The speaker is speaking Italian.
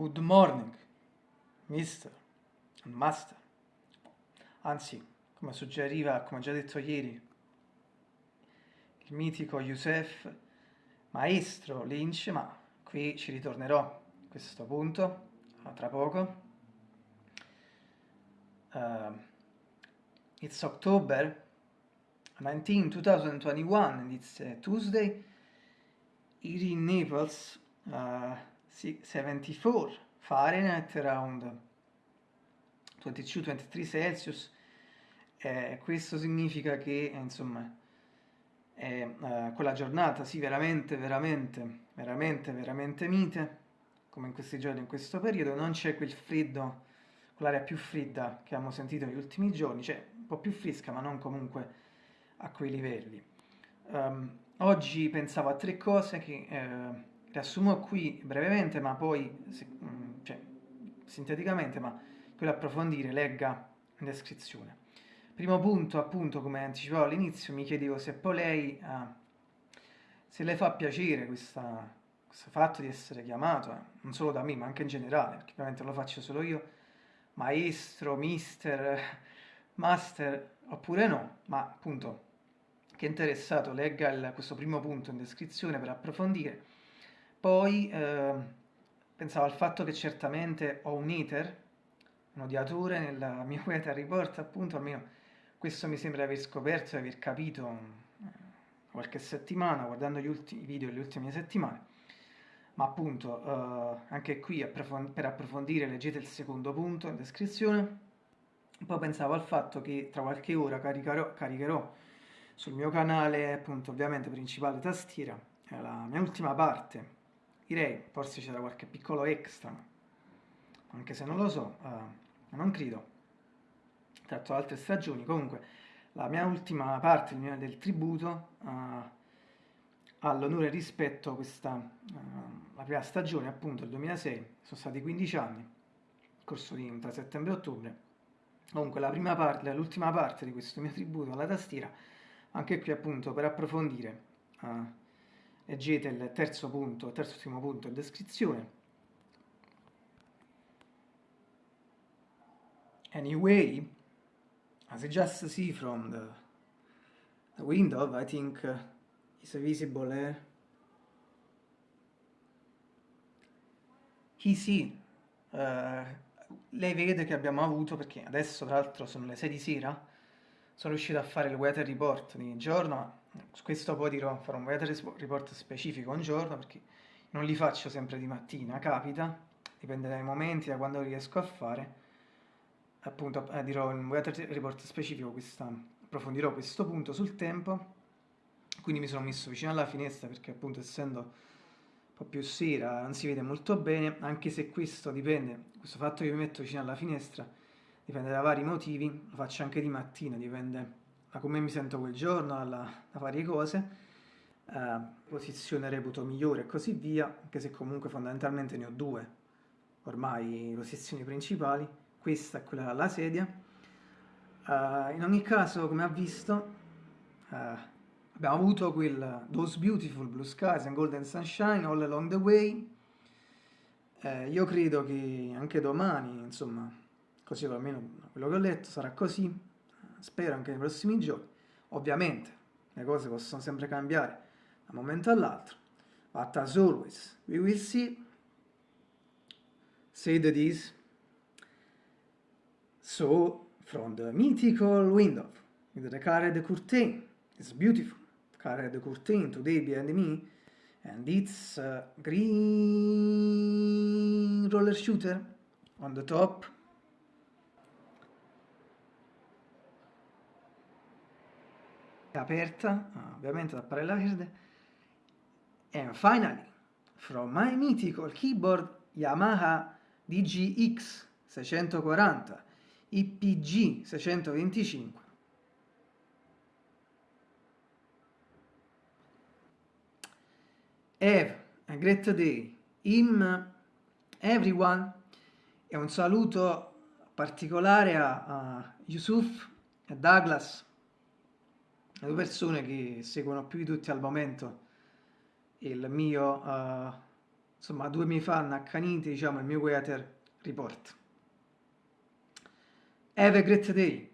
Good morning, mister and master. Anzi, come suggeriva, come già detto ieri, il mitico Youssef, maestro Lynch, ma qui ci ritornerò a questo punto tra poco. Uh, it's October 19, 2021 and it's uh, Tuesday. Here in Naples, uh, 74 Fahrenheit around 22-23 Celsius. Eh, questo significa che, insomma, è uh, quella giornata, sì, veramente, veramente, veramente, veramente mite, come in questi giorni, in questo periodo, non c'è quel freddo, quell'aria più fredda che abbiamo sentito negli ultimi giorni, cioè un po' più fresca, ma non comunque a quei livelli. Um, oggi pensavo a tre cose che eh, riassumo qui brevemente, ma poi, mm, cioè, sinteticamente, ma quello approfondire, legga in descrizione. Primo punto, appunto, come anticipavo all'inizio, mi chiedevo se poi lei, eh, se le fa piacere questa, questo fatto di essere chiamato, eh, non solo da me, ma anche in generale, perché ovviamente lo faccio solo io, maestro, mister, master, oppure no, ma appunto, che è interessato legga il, questo primo punto in descrizione per approfondire. Poi eh, pensavo al fatto che certamente ho un iter, un odiatore nel mio Weather Report, appunto, almeno questo mi sembra aver scoperto, di aver capito eh, qualche settimana, guardando gli ultimi video delle ultime settimane. Ma appunto, eh, anche qui per approfondire leggete il secondo punto in descrizione. Poi pensavo al fatto che tra qualche ora caricherò, caricherò sul mio canale, appunto, ovviamente principale tastiera, la mia ultima parte. Direi, forse c'era qualche piccolo extra, anche se non lo so, uh, non credo. Tratto altre stagioni, comunque la mia ultima parte del, del tributo uh, all'onore rispetto a questa, uh, la prima stagione appunto del 2006, sono stati 15 anni, corso di tra settembre e ottobre, comunque la prima parte, l'ultima parte di questo mio tributo alla tastiera, anche qui appunto per approfondire, uh, leggete il terzo punto, il terzo ultimo punto in descrizione, Anyway, as I just see from the, the window, I think uh, it's visible here. He sì, uh, lei vede che abbiamo avuto, perché adesso tra l'altro sono le 6 di sera, sono riuscito a fare il weather report di giorno, su questo poi dirò, farò un weather report specifico un giorno, perché non li faccio sempre di mattina, capita, dipende dai momenti, da quando riesco a fare, appunto eh, dirò un weather report specifico questa, approfondirò questo punto sul tempo. Quindi mi sono messo vicino alla finestra perché appunto essendo un po' più sera non si vede molto bene anche se questo dipende questo fatto che mi metto vicino alla finestra dipende da vari motivi lo faccio anche di mattina dipende da come mi sento quel giorno da, da varie cose eh, posizione reputo migliore e così via anche se comunque fondamentalmente ne ho due ormai posizioni principali questa è quella della sedia. Uh, in ogni caso, come ha visto, uh, abbiamo avuto quel Those Beautiful Blue Skies and Golden Sunshine all along the way. Uh, io credo che anche domani, insomma, così almeno quello che ho letto, sarà così. Spero anche nei prossimi giorni. Ovviamente, le cose possono sempre cambiare da un momento all'altro. But as always, we will see. Say that is. So, from the mythical window, with the colored curtain, it's beautiful, colored curtain today behind me, and it's green roller shooter on the top. È aperta, ovviamente da parella verde. And finally, from my mythical keyboard Yamaha DGX 640 IPG 625. Have a great day. Him, everyone. E un saluto particolare a, a Yusuf e Douglas, le due persone che seguono più di tutti al momento il mio uh, insomma due miei fan accaniti, diciamo, il mio Weather Report. Have a great day!